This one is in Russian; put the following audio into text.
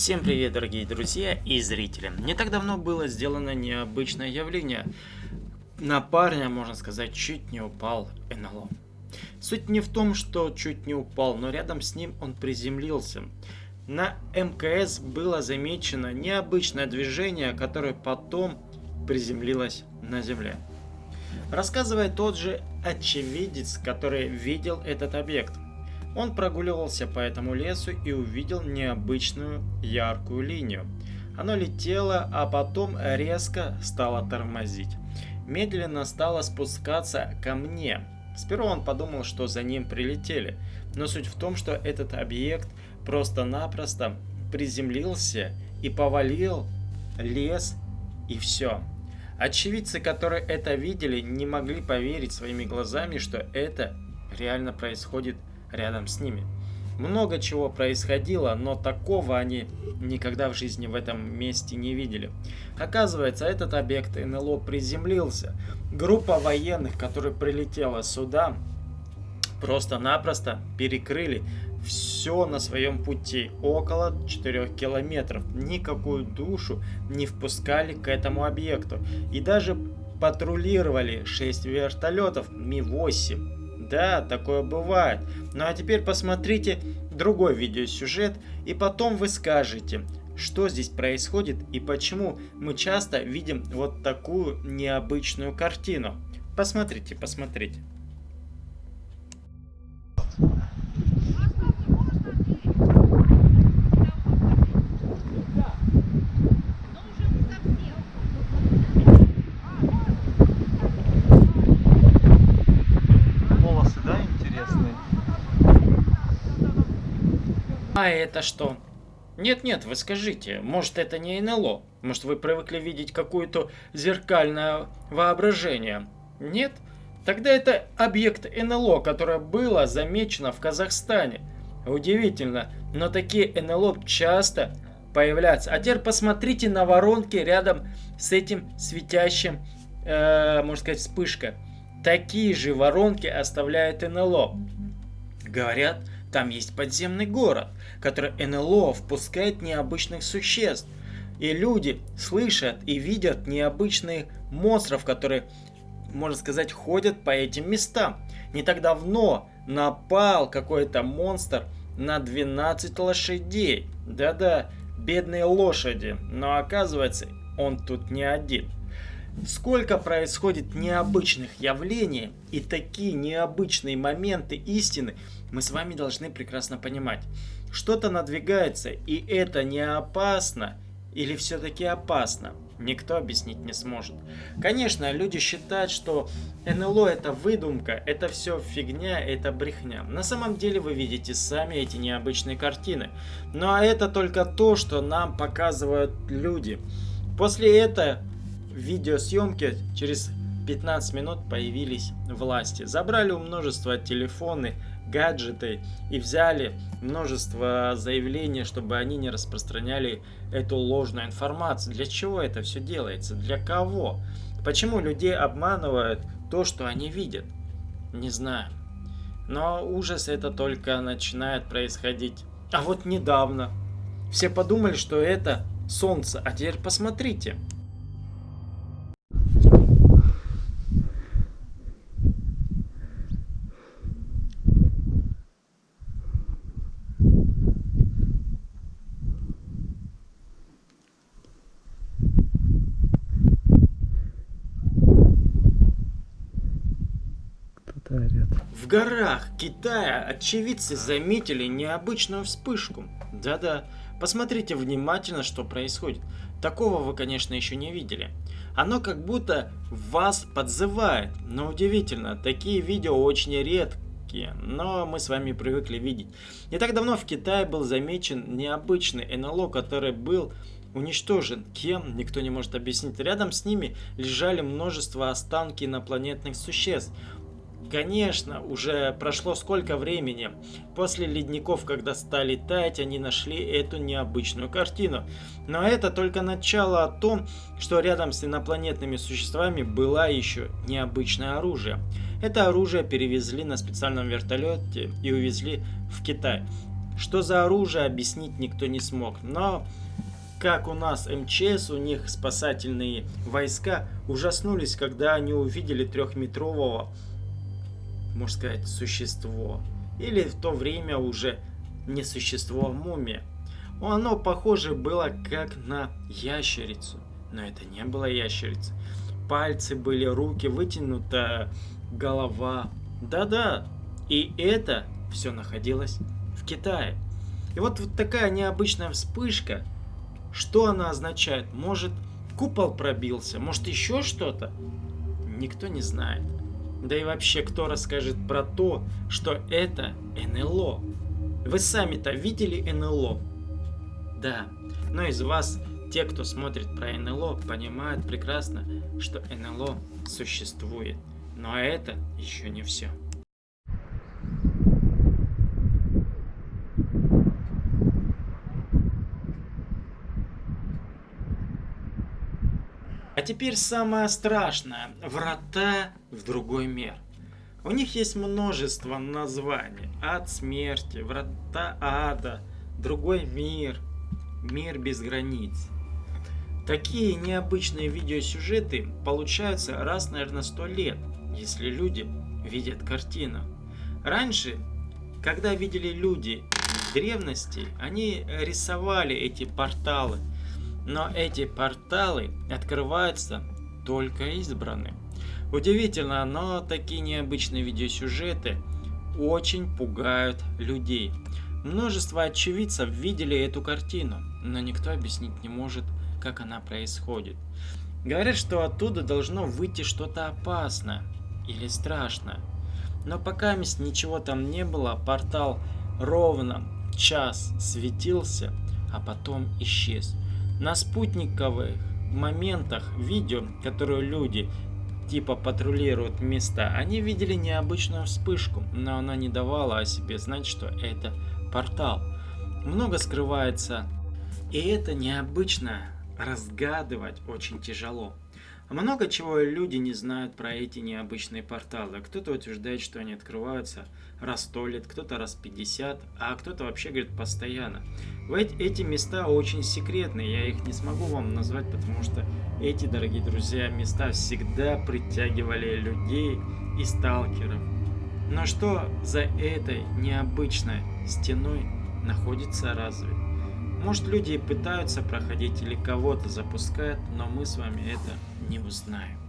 Всем привет, дорогие друзья и зрители. Не так давно было сделано необычное явление. На парня, можно сказать, чуть не упал НЛО. Суть не в том, что чуть не упал, но рядом с ним он приземлился. На МКС было замечено необычное движение, которое потом приземлилось на земле. Рассказывает тот же очевидец, который видел этот объект. Он прогуливался по этому лесу и увидел необычную яркую линию. Оно летело, а потом резко стало тормозить. Медленно стало спускаться ко мне. Сперва он подумал, что за ним прилетели. Но суть в том, что этот объект просто-напросто приземлился и повалил лес и все. Очевидцы, которые это видели, не могли поверить своими глазами, что это реально происходит рядом с ними. Много чего происходило, но такого они никогда в жизни в этом месте не видели. Оказывается, этот объект НЛО приземлился. Группа военных, которая прилетела сюда, просто-напросто перекрыли все на своем пути, около 4 километров. Никакую душу не впускали к этому объекту. И даже патрулировали 6 вертолетов Ми-8 да, такое бывает. Ну а теперь посмотрите другой видеосюжет, и потом вы скажете, что здесь происходит и почему мы часто видим вот такую необычную картину. Посмотрите, посмотрите. А это что? Нет-нет, вы скажите, может это не НЛО? Может вы привыкли видеть какое-то зеркальное воображение? Нет? Тогда это объект НЛО, которое было замечено в Казахстане. Удивительно, но такие НЛО часто появляются. А теперь посмотрите на воронки рядом с этим светящим, э, можно сказать, вспышка. Такие же воронки оставляет НЛО. Говорят, там есть подземный город, который НЛО впускает необычных существ. И люди слышат и видят необычных монстров, которые, можно сказать, ходят по этим местам. Не так давно напал какой-то монстр на 12 лошадей. Да-да, бедные лошади. Но оказывается, он тут не один. Сколько происходит необычных явлений и такие необычные моменты истины мы с вами должны прекрасно понимать. Что-то надвигается и это не опасно или все-таки опасно? Никто объяснить не сможет. Конечно, люди считают, что НЛО это выдумка, это все фигня, это брехня. На самом деле вы видите сами эти необычные картины. Ну а это только то, что нам показывают люди. После этого видеосъемки через 15 минут появились власти. Забрали у множества телефоны, гаджеты и взяли множество заявлений, чтобы они не распространяли эту ложную информацию. Для чего это все делается? Для кого? Почему людей обманывают то, что они видят? Не знаю. Но ужас это только начинает происходить. А вот недавно. Все подумали, что это солнце. А теперь посмотрите. В горах Китая очевидцы заметили необычную вспышку. Да-да, посмотрите внимательно, что происходит. Такого вы, конечно, еще не видели. Оно как будто вас подзывает. Но удивительно, такие видео очень редкие, но мы с вами привыкли видеть. Не так давно в Китае был замечен необычный НЛО, который был уничтожен. Кем? Никто не может объяснить. Рядом с ними лежали множество останки инопланетных существ. Конечно, уже прошло сколько времени. После ледников, когда стали таять, они нашли эту необычную картину. Но это только начало о том, что рядом с инопланетными существами было еще необычное оружие. Это оружие перевезли на специальном вертолете и увезли в Китай. Что за оружие, объяснить никто не смог. Но как у нас МЧС, у них спасательные войска ужаснулись, когда они увидели трехметрового, можно сказать, существо. Или в то время уже не существо, а мумия. Оно похоже было как на ящерицу. Но это не было ящерица. Пальцы были, руки, вытянута голова. Да-да, и это все находилось в Китае. И вот, вот такая необычная вспышка, что она означает? Может, купол пробился, может еще что-то? Никто не знает. Да и вообще, кто расскажет про то, что это НЛО? Вы сами-то видели НЛО? Да, но из вас, те, кто смотрит про НЛО, понимают прекрасно, что НЛО существует. Но это еще не все. А теперь самое страшное. Врата в другой мир. У них есть множество названий. Ад смерти, врата ада, другой мир, мир без границ. Такие необычные видеосюжеты получаются раз, наверное, сто лет, если люди видят картину. Раньше, когда видели люди древности, они рисовали эти порталы. Но эти порталы открываются только избранным. Удивительно, но такие необычные видеосюжеты очень пугают людей. Множество очевидцев видели эту картину, но никто объяснить не может, как она происходит. Говорят, что оттуда должно выйти что-то опасное или страшное. Но пока ничего там не было, портал ровно час светился, а потом исчез. На спутниковых моментах видео, которые люди типа патрулируют места, они видели необычную вспышку, но она не давала о себе знать, что это портал. Много скрывается, и это необычно разгадывать очень тяжело. Много чего люди не знают про эти необычные порталы. Кто-то утверждает, что они открываются раз сто лет, кто-то раз 50, а кто-то вообще говорит постоянно. Эти места очень секретные, я их не смогу вам назвать, потому что эти, дорогие друзья, места всегда притягивали людей и сталкеров. Но что за этой необычной стеной находится разве? Может люди пытаются проходить или кого-то запускают, но мы с вами это не узнаем.